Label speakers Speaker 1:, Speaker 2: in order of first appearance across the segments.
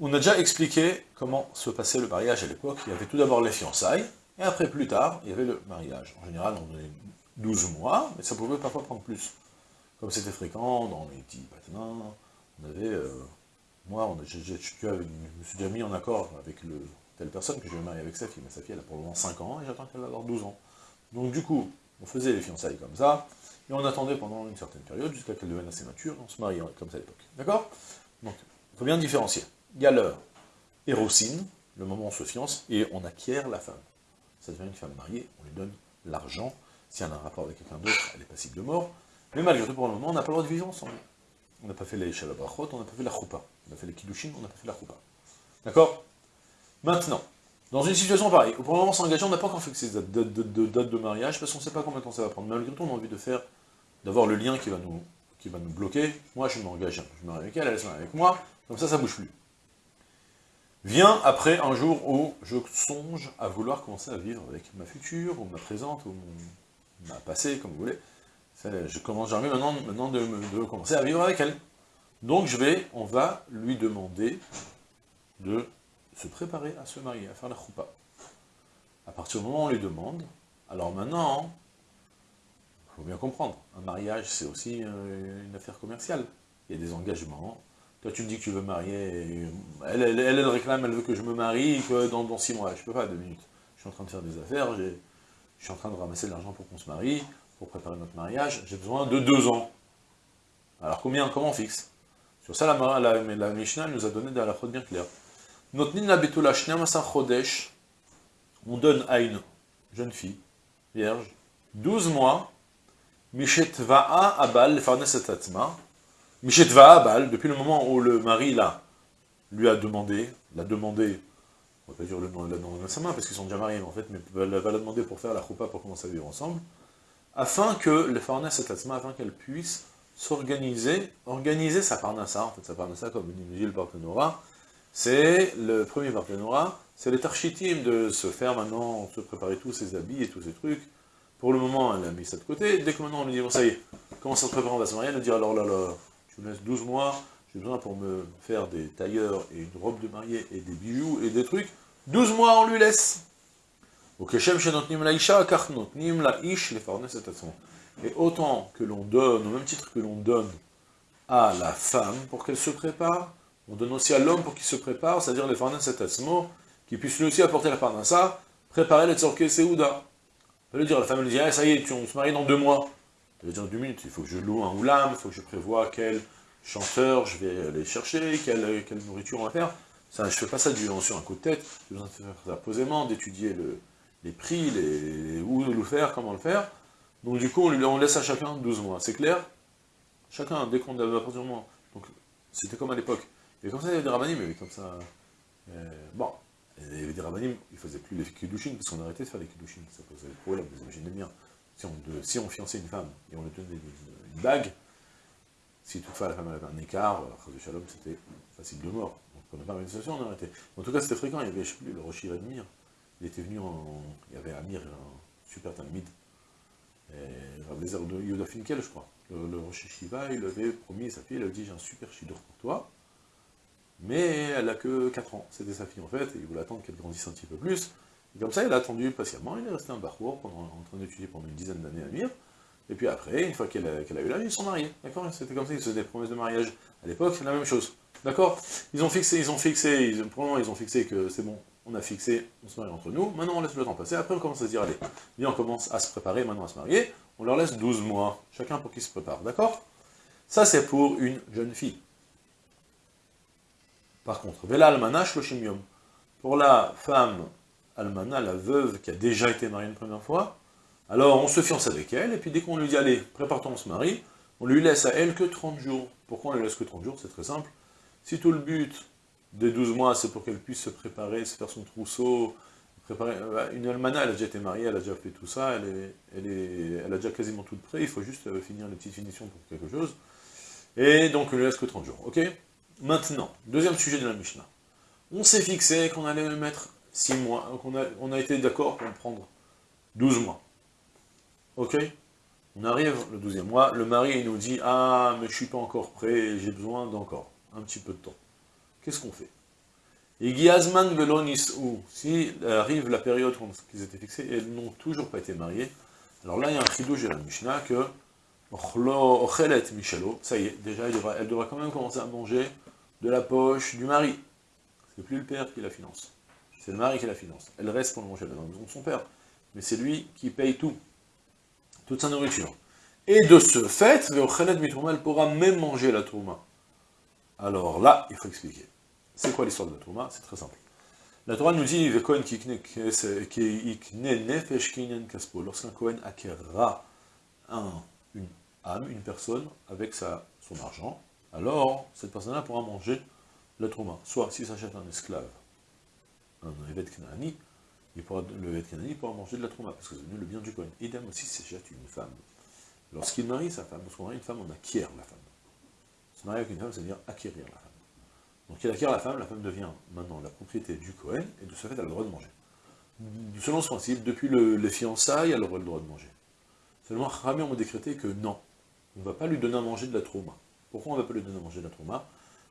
Speaker 1: On a déjà expliqué comment se passait le mariage à l'époque. Il y avait tout d'abord les fiançailles, et après, plus tard, il y avait le mariage. En général, on donnait 12 mois, mais ça pouvait parfois prendre plus. Comme c'était fréquent, dans les petits bâtiments, on avait... Euh, moi, j'ai, je, je, je, me suis déjà mis en accord avec le telle personne que je vais marier avec sa fille, mais sa fille elle a pour le moment 5 ans, et j'attends qu'elle avoir 12 ans. Donc du coup, on faisait les fiançailles comme ça, et on attendait pendant une certaine période, jusqu'à qu'elle devienne assez mature, on se mariait comme ça à l'époque. D'accord? Donc, il faut bien différencier. Il y a l'heure érocine, le moment où on se fiance, et on acquiert la femme. Ça devient une femme mariée, on lui donne l'argent, si elle a un rapport avec quelqu'un d'autre, elle est passible de mort, mais malgré tout, pour le moment, on n'a pas le droit de vivre ensemble. On n'a pas fait les shalabrachot, on n'a pas fait la choupa. On a fait les kiddushin, on n'a pas fait la choupa. D'accord? Maintenant, dans une situation pareille, le moment s'engager, on n'a pas encore fixé de date de, mariage, parce qu'on ne sait pas combien de temps ça va prendre. Malgré tout, on a envie de faire, d'avoir le lien qui va nous, qui va nous bloquer. Moi, je m'engage, je me marie avec elle, elle se marie avec moi, comme ça, ça bouge plus. Vient après un jour où je songe à vouloir commencer à vivre avec ma future, ou ma présente, ou ma passée, comme vous voulez. Je commence, envie maintenant, maintenant de, de commencer à vivre avec elle. Donc je vais, on va lui demander de se préparer à se marier, à faire la choupa. À partir du moment où on les demande, alors maintenant, il faut bien comprendre, un mariage c'est aussi euh, une affaire commerciale. Il y a des engagements. Toi tu me dis que tu veux marier, elle, elle, réclame, elle veut que je me marie que dans, dans six mois. Je peux pas, deux minutes. Je suis en train de faire des affaires, je suis en train de ramasser de l'argent pour qu'on se marie, pour préparer notre mariage, j'ai besoin de deux ans. Alors combien, comment on fixe? Sur ça, la, la, la Mishnah nous a donné de la bien claire. La on donne à une jeune fille, vierge, 12 mois, mishetva'a abal, mishetva'a abal, depuis le moment où le mari là, lui a demandé, l'a demandé, on va pas dire le nom, la de sa main, parce qu'ils sont déjà mariés, en fait, mais va, va la demander pour faire la choupa, pour commencer à vivre ensemble, afin que le farnes etatma, afin qu'elle puisse s'organiser, organiser sa parnassa, en fait, sa parnassa, comme dit le partenora, c'est le premier partenariat, c'est les de se faire maintenant, se préparer tous ses habits et tous ces trucs. Pour le moment, elle a mis ça de côté. Dès que maintenant on lui dit, bon ça y est, commence à se préparer, on va se marier, elle dit, alors là là, je me laisse 12 mois, j'ai besoin pour me faire des tailleurs et une robe de mariée et des bijoux et des trucs. 12 mois, on lui laisse. Et autant que l'on donne, au même titre que l'on donne à la femme pour qu'elle se prépare, on donne aussi à l'homme pour qu'il se prépare, c'est-à-dire les farnas cet asmo, qu'il puisse lui aussi apporter la parnassa, préparer les tzorke seouda. Peut lui dire, la femme lui dit, ah, ça y est, on se marie dans deux mois. Elle va dire, deux minutes, il faut que je loue un oulam, il faut que je prévoie quel chanteur je vais aller chercher, quelle, nourriture on va faire. Ça, je ne fais pas ça du, sur un coup de tête, j'ai besoin faire ça posément, d'étudier le, les prix, les, où le faire, comment le faire. Donc du coup, on, lui, on laisse à chacun 12 mois, c'est clair? Chacun, dès qu'on a à partir du. Donc, c'était comme à l'époque. Et comme ça, il y avait des rabbinim, mais comme ça... Euh, bon, il y avait des rabbinim, ils ne faisaient plus les kiddushin, parce qu'on arrêtait de faire les kiddushin, ça posait problème, vous imaginez bien. Si on, fiançait une femme, et on lui donnait une, bague, si toutefois la femme avait un écart, de Shalom, c'était facile de mort. Donc on n'a pas une situation, on a arrêté. En tout cas, c'était fréquent, il y avait, je sais plus, le Rosh Mir. Il était venu en... Il y avait Amir, un super talmide, Rablezer de Yoda Finkel, je crois. Le, le Shiva, il avait promis à sa fille, il avait dit, j'ai un super shidur pour toi, mais elle a que 4 ans, c'était sa fille en fait, et il voulait attendre qu'elle grandisse un petit peu plus, et comme ça il a attendu patiemment, il est resté un parcours pendant, en train d'étudier pendant une dizaine d'années à Mir, et puis après, une fois qu'elle a, eu la vie, ils sont mariés, d'accord? C'était comme ça, ils faisaient des promesses de mariage. À l'époque, c'est la même chose, d'accord? Ils ont fixé, ils ont fixé, ils, pour le ils ont fixé que c'est bon, on a fixé, on se marie entre nous, maintenant on laisse le temps passer, après on commence à se dire, allez, on commence à se préparer, maintenant à se marier, on leur laisse 12 mois, chacun pour qu'ils se préparent, d'accord? Ça c'est pour une jeune fille. Par contre, Velal Manash Loshim Pour la femme almana, la veuve qui a déjà été mariée une première fois, alors on se fiance avec elle, et puis dès qu'on lui dit, allez, prépare-toi, on se marie, on lui laisse à elle que 30 jours. Pourquoi on lui laisse que 30 jours? C'est très simple. Si tout le but des 12 mois, c'est pour qu'elle puisse se préparer, se faire son trousseau, préparer... Euh, une almana, elle a déjà été mariée, elle a déjà fait tout ça, elle, est, a déjà quasiment tout prêt, il faut juste euh, finir les petites finitions pour quelque chose. Et donc on lui laisse que 30 jours, ok? Maintenant, deuxième sujet de la Mishnah. On s'est fixé qu'on allait le mettre 6 mois, qu'on a, on a été d'accord pour prendre 12 mois. Ok? On arrive le 12e mois, le mari il nous dit « Ah, mais je suis pas encore prêt, j'ai besoin d'encore un petit peu de temps. » Qu'est-ce qu'on fait? Igiazman velonis ou si arrive la période qu'ils étaient fixés et elles n'ont toujours pas été mariées, alors là il y a un chidouche de la Mishnah que ça y est, déjà elle elle devra quand même commencer à manger de la poche du mari. C'est plus le père qui la finance. C'est le mari qui la finance. Elle reste pour le manger dans la maison de son père. Mais c'est lui qui paye tout. Toute sa nourriture. Et de ce fait, elle pourra même manger la touma. Alors là, il faut expliquer. C'est quoi l'histoire de la touma C'est très simple. La Torah nous dit, lorsqu'un Kohen acquérera un, une âme, une personne, avec son argent, alors cette personne-là pourra manger la trauma. Soit s'il s'achète un esclave, un Evet Knaani, il pourra, le Evet Knaani pourra manger de la trauma, parce que c'est devenu le bien du Kohen. Idem aussi s'achète une femme. Lorsqu'il marie sa femme, lorsqu'on marie une femme, on acquiert la femme. Se marier avec une femme, c'est-à-dire acquérir la femme. Donc il acquiert la femme, la femme devient maintenant la propriété du Kohen, et de ce fait, elle a le droit de manger. Selon ce principe, depuis le, les fiançailles, elle aura le droit de manger. Seulement, Rami, on m'a décrété que non, on ne va pas lui donner à manger de la trauma. Pourquoi on ne va pas lui donner à manger de la trauma?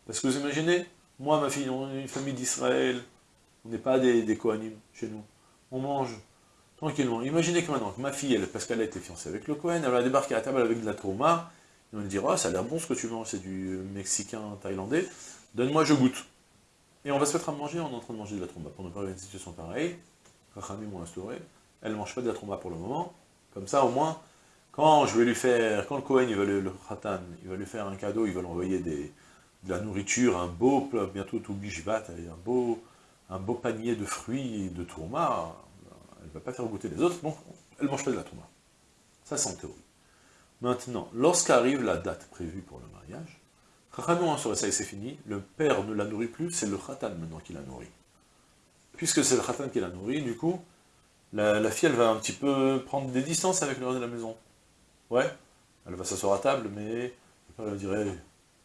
Speaker 1: Parce que vous imaginez, moi, ma fille, on est une famille d'Israël, on n'est pas des, des chez nous. On mange tranquillement. Imaginez que maintenant, que ma fille, elle, parce qu'elle a été fiancée avec le Kohen, elle va débarquer à la table avec de la trauma, et on lui dira, oh, ça a l'air bon ce que tu manges, c'est du mexicain, thaïlandais, donne-moi, je goûte. Et on va se mettre à manger, on est en train de manger de la trauma. Pour ne pas avoir une situation pareille, Rachami m'ont instauré, elle ne mange pas de la trauma pour le moment, comme ça au moins, quand je vais lui faire, quand le Kohen, il va le, le Khatan, il va lui faire un cadeau, il va lui envoyer de la nourriture, un beau, bientôt tout bishvat, un beau, un beau panier de fruits de tourma, elle ne va pas faire goûter les autres, donc elle mange pas de la tourma. Ça, c'est en théorie. Maintenant, lorsqu'arrive la date prévue pour le mariage, Chachamon sur ça et c'est fini, le père ne la nourrit plus, c'est le Khatan maintenant qui la nourrit. Puisque c'est le Khatan qui la nourrit, du coup, la, la, fille, elle va un petit peu prendre des distances avec le reste de la maison. Ouais, elle va s'asseoir à table, mais elle dire,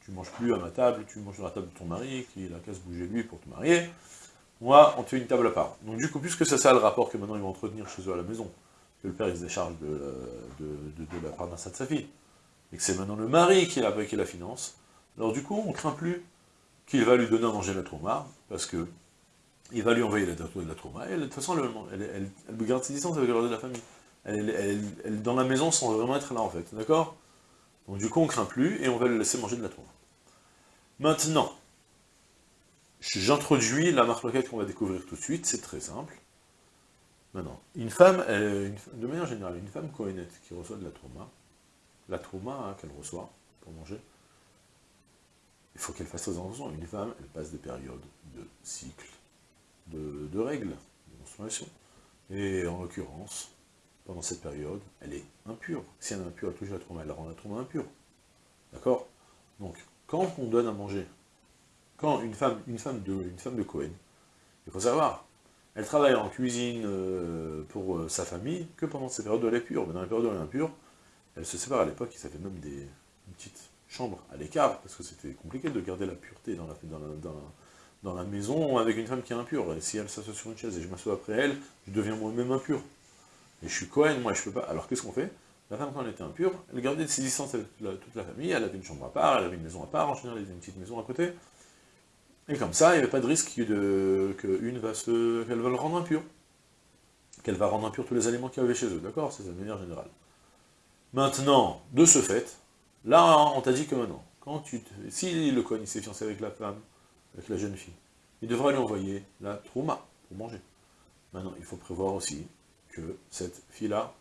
Speaker 1: tu manges plus à ma table, tu manges à la table de ton mari, qui a qu'à se bouger lui pour te marier. Moi, on te fait une table à part. Donc du coup, puisque c'est ça le rapport que maintenant ils vont entretenir chez eux à la maison, que le père se décharge de, de, de, de la de sa fille, et que c'est maintenant le mari qui la, qui la finance, alors du coup, on craint plus qu'il va lui donner à manger la trauma, parce que il va lui envoyer la, la trauma, et de toute façon, elle, elle, elle, garde ses distances avec le reste de la famille elle, elle, dans la maison sans vraiment être là en fait, d'accord? Donc du coup on craint plus et on va le laisser manger de la tour. Maintenant, j'introduis la marque qu'on va découvrir tout de suite, c'est très simple. Maintenant, une femme, de manière générale, une femme cohénette qui reçoit de la trauma, la trauma hein, qu'elle reçoit pour manger, il faut qu'elle fasse très attention. Une femme, elle passe des périodes de cycle, de, de règles, de menstruation. Et en l'occurrence, pendant cette période, elle est impure. Si elle est impure, elle touche la trauma, elle rend la trauma impure. D'accord? Donc, quand on donne à manger, quand une femme, une femme de, une femme de Cohen, il faut savoir, elle travaille en cuisine euh, pour euh, sa famille que pendant ces périodes est pure. Mais dans les périodes où elle est impure, elle se sépare à l'époque, ça fait même des une petite chambre à l'écart, parce que c'était compliqué de garder la pureté dans la maison avec une femme qui est impure. Et si elle s'assoit sur une chaise et je m'assois après elle, je deviens moi-même impur. Et je suis Cohen, moi je peux pas. Alors qu'est-ce qu'on fait? La femme, quand elle était impure, elle gardait ses distances avec toute la, famille, elle avait une chambre à part, elle avait une maison à part, en général elle avait une petite maison à côté. Et comme ça, il n'y avait pas de risque qu'une va se. qu'elle va le rendre impur. Qu'elle va rendre impur tous les aliments qu'il y avait chez eux, d'accord? C'est de manière générale. Maintenant, de ce fait, là, on t'a dit que maintenant, quand tu si le Cohen s'est fiancé avec la femme, avec la jeune fille, il devra lui envoyer la trauma pour manger. Maintenant, il faut prévoir aussi que cette fille-là,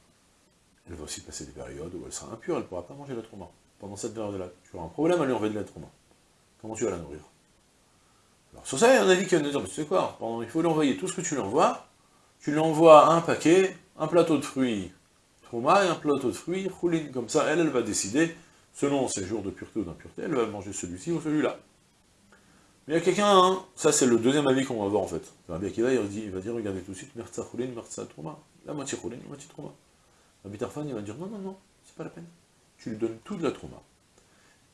Speaker 1: elle va aussi passer des périodes où elle sera impure, elle ne pourra pas manger l'être humain. Pendant cette période-là, tu auras un problème à lui envoyer de l'être humain. Comment tu vas la nourrir? Alors sur ça, il y a un avis qui va nous dire, mais tu sais quoi, pendant, il faut lui envoyer tout ce que tu lui envoies, tu lui envoies un paquet, un plateau de fruits Trouma et un plateau de fruits Choulin. Comme ça, elle, elle va décider, selon ses jours de pureté ou d'impureté, elle va manger celui-ci ou celui-là. Mais il y a quelqu'un, hein, ça c'est le deuxième avis qu'on va voir en fait. Rabbi Akiva, il, dit, il va dire, regardez tout de suite, Mertza Choulin, Mertza Trouma. La moitié Choulin, la moitié Trouma. Rabbi Tarfan, il va dire, non, non, non, c'est pas la peine. Tu lui donnes toute la Trouma.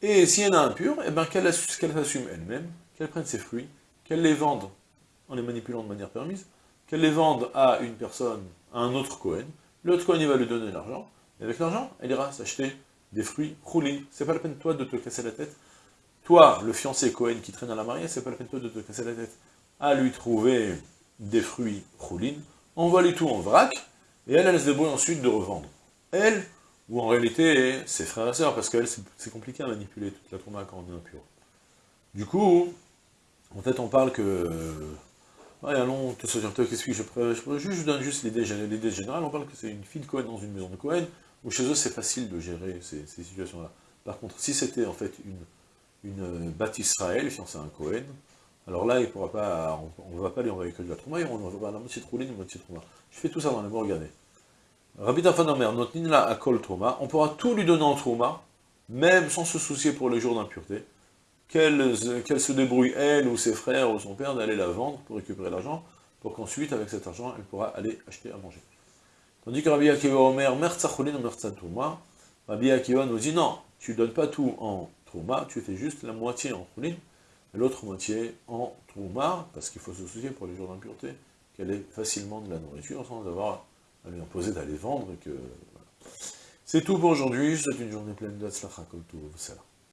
Speaker 1: Et si elle a impure, eh ben, qu'elle assume elle-même, qu'elle prenne ses fruits, qu'elle les vende en les manipulant de manière permise, qu'elle les vende à une personne, à un autre Cohen, l'autre Cohen il va lui donner l'argent, et avec l'argent, elle ira s'acheter des fruits roulés. C'est pas la peine toi de te casser la tête. Toi, le fiancé Cohen qui traîne à la mariée, c'est pas la peine de te casser la tête à lui trouver des fruits roulines, envoie-lui tout en vrac, et elle, elle se débrouille ensuite de revendre. Elle, ou en réalité, ses frères et sœurs, parce qu'elle, c'est compliqué à manipuler toute la trauma quand on est impur. Du coup, en fait, on parle que... Ouais, allons, qu'est-ce que je je, je donne juste l'idée générale, on parle que c'est une fille de Cohen dans une maison de Cohen, où chez eux c'est facile de gérer ces, situations-là. Par contre, si c'était en fait une, une bâtisse Israël, fiancée à un Cohen, alors là, il pourra pas, on ne va pas lui envoyer que de la trauma, on va la moitié roulée, une moitié de trauma. Je fais tout ça dans les mots, regardez. Rabbi Tafanomer, notre nina à kol trauma, on pourra tout lui donner en trauma, même sans se soucier pour les jours d'impureté, qu'elle se débrouille, elle ou ses frères ou son père, d'aller la vendre pour récupérer l'argent, pour qu'ensuite, avec cet argent, elle pourra aller acheter à manger. Tandis que Rabbi Akiva Omer, Trouma, Rabbi Akiva nous dit non, tu ne donnes pas tout en Trouma, tu fais juste la moitié en Choulin, et l'autre moitié en Trouma, parce qu'il faut se soucier pour les jours d'impureté, qu'elle ait facilement de la nourriture sans avoir à lui imposer d'aller vendre. que C'est tout pour aujourd'hui, je souhaite une journée pleine de Tzlacha Kol